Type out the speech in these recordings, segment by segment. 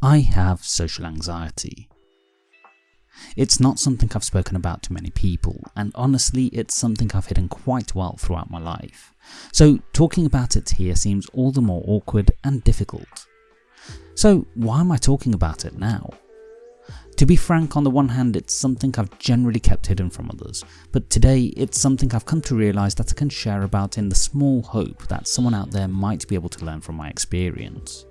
I have social anxiety. It's not something I've spoken about to many people, and honestly it's something I've hidden quite well throughout my life, so talking about it here seems all the more awkward and difficult. So why am I talking about it now? To be frank, on the one hand it's something I've generally kept hidden from others, but today it's something I've come to realise that I can share about in the small hope that someone out there might be able to learn from my experience.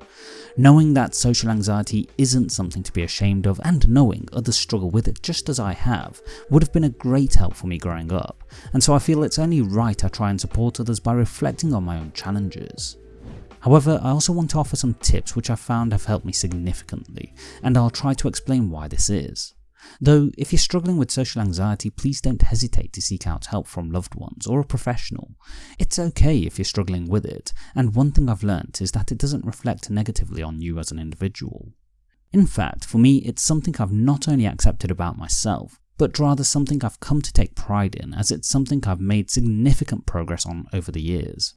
Knowing that social anxiety isn't something to be ashamed of and knowing others struggle with it just as I have would have been a great help for me growing up, and so I feel it's only right I try and support others by reflecting on my own challenges. However, I also want to offer some tips which I've found have helped me significantly, and I'll try to explain why this is. Though, if you're struggling with social anxiety, please don't hesitate to seek out help from loved ones or a professional. It's okay if you're struggling with it, and one thing I've learnt is that it doesn't reflect negatively on you as an individual. In fact, for me, it's something I've not only accepted about myself, but rather something I've come to take pride in as it's something I've made significant progress on over the years.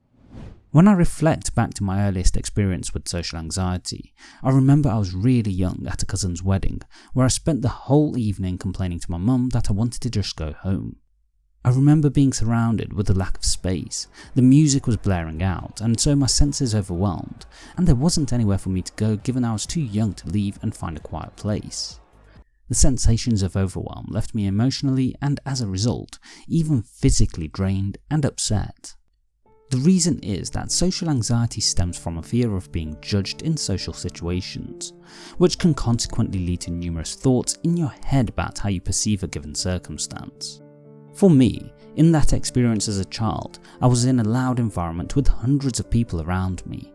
When I reflect back to my earliest experience with social anxiety, I remember I was really young at a cousin's wedding, where I spent the whole evening complaining to my mum that I wanted to just go home. I remember being surrounded with a lack of space, the music was blaring out, and so my senses overwhelmed, and there wasn't anywhere for me to go given I was too young to leave and find a quiet place. The sensations of overwhelm left me emotionally and as a result, even physically drained and upset. The reason is that social anxiety stems from a fear of being judged in social situations, which can consequently lead to numerous thoughts in your head about how you perceive a given circumstance. For me, in that experience as a child, I was in a loud environment with hundreds of people around me.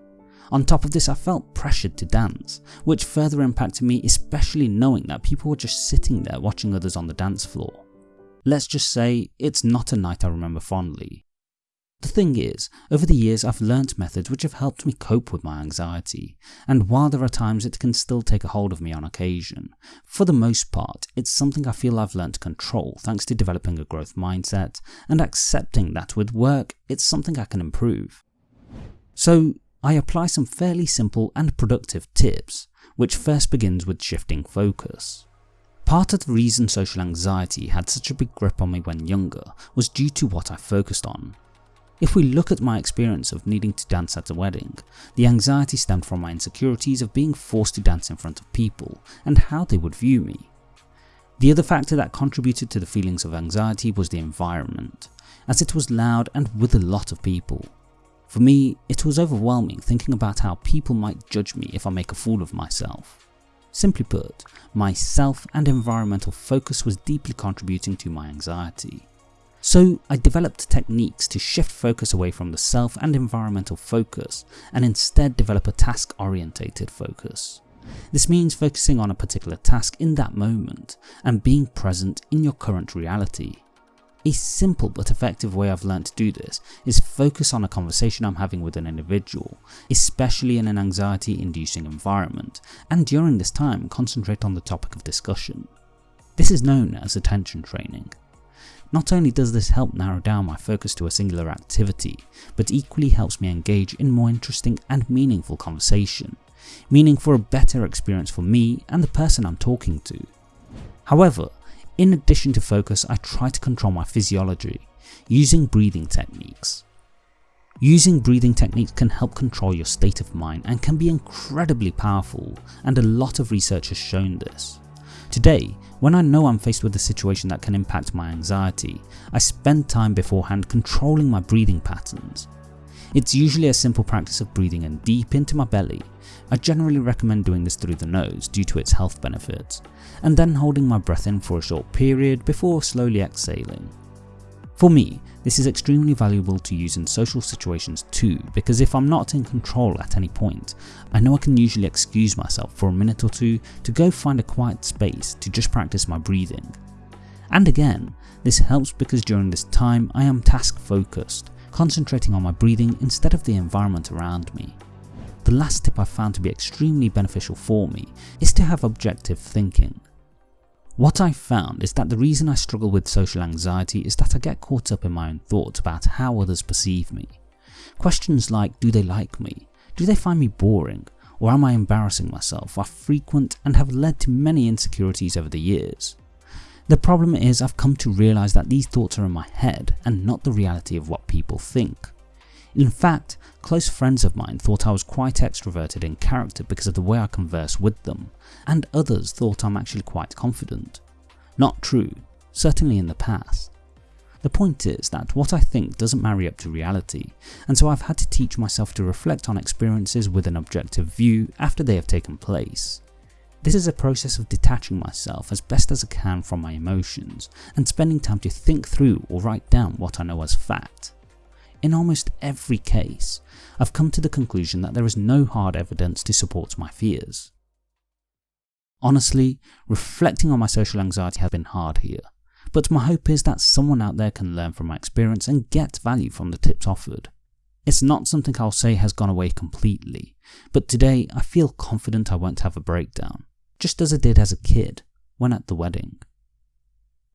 On top of this I felt pressured to dance, which further impacted me especially knowing that people were just sitting there watching others on the dance floor. Let's just say, it's not a night I remember fondly, the thing is, over the years I've learnt methods which have helped me cope with my anxiety, and while there are times it can still take a hold of me on occasion, for the most part it's something I feel I've learnt to control thanks to developing a growth mindset and accepting that with work it's something I can improve. So I apply some fairly simple and productive tips, which first begins with shifting focus. Part of the reason social anxiety had such a big grip on me when younger was due to what I focused on, if we look at my experience of needing to dance at a wedding, the anxiety stemmed from my insecurities of being forced to dance in front of people and how they would view me. The other factor that contributed to the feelings of anxiety was the environment, as it was loud and with a lot of people. For me, it was overwhelming thinking about how people might judge me if I make a fool of myself. Simply put, my self and environmental focus was deeply contributing to my anxiety. So I developed techniques to shift focus away from the self and environmental focus and instead develop a task orientated focus. This means focusing on a particular task in that moment and being present in your current reality. A simple but effective way I've learned to do this is focus on a conversation I'm having with an individual, especially in an anxiety inducing environment, and during this time concentrate on the topic of discussion. This is known as attention training. Not only does this help narrow down my focus to a singular activity, but equally helps me engage in more interesting and meaningful conversation, meaning for a better experience for me and the person I'm talking to. However, in addition to focus I try to control my physiology, using breathing techniques. Using breathing techniques can help control your state of mind and can be incredibly powerful and a lot of research has shown this. Today, when I know I'm faced with a situation that can impact my anxiety, I spend time beforehand controlling my breathing patterns. It's usually a simple practice of breathing in deep into my belly, I generally recommend doing this through the nose due to its health benefits, and then holding my breath in for a short period before slowly exhaling. For me, this is extremely valuable to use in social situations too because if I'm not in control at any point, I know I can usually excuse myself for a minute or two to go find a quiet space to just practice my breathing. And again, this helps because during this time I am task focused, concentrating on my breathing instead of the environment around me. The last tip I found to be extremely beneficial for me is to have objective thinking. What I've found is that the reason I struggle with social anxiety is that I get caught up in my own thoughts about how others perceive me. Questions like do they like me, do they find me boring, or am I embarrassing myself are frequent and have led to many insecurities over the years. The problem is I've come to realise that these thoughts are in my head and not the reality of what people think. In fact, close friends of mine thought I was quite extroverted in character because of the way I converse with them, and others thought I'm actually quite confident. Not true, certainly in the past. The point is that what I think doesn't marry up to reality, and so I've had to teach myself to reflect on experiences with an objective view after they have taken place. This is a process of detaching myself as best as I can from my emotions, and spending time to think through or write down what I know as fact. In almost every case, I've come to the conclusion that there is no hard evidence to support my fears. Honestly, reflecting on my social anxiety has been hard here, but my hope is that someone out there can learn from my experience and get value from the tips offered. It's not something I'll say has gone away completely, but today I feel confident I won't have a breakdown, just as I did as a kid when at the wedding.